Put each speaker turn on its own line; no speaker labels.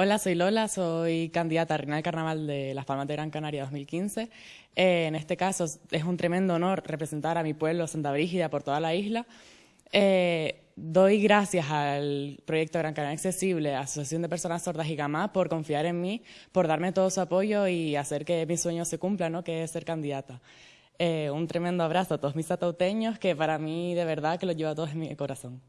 Hola, soy Lola, soy candidata a Reina del Carnaval de Las Palmas de Gran Canaria 2015. Eh, en este caso es un tremendo honor representar a mi pueblo Santa Brígida por toda la isla. Eh, doy gracias al proyecto Gran Canaria Accesible, Asociación de Personas Sordas y Gamás, por confiar en mí, por darme todo su apoyo y hacer que mi sueño se cumpla, ¿no? que es ser candidata. Eh, un tremendo abrazo a todos mis atauteños, que para mí de verdad que lo lleva todo en mi corazón.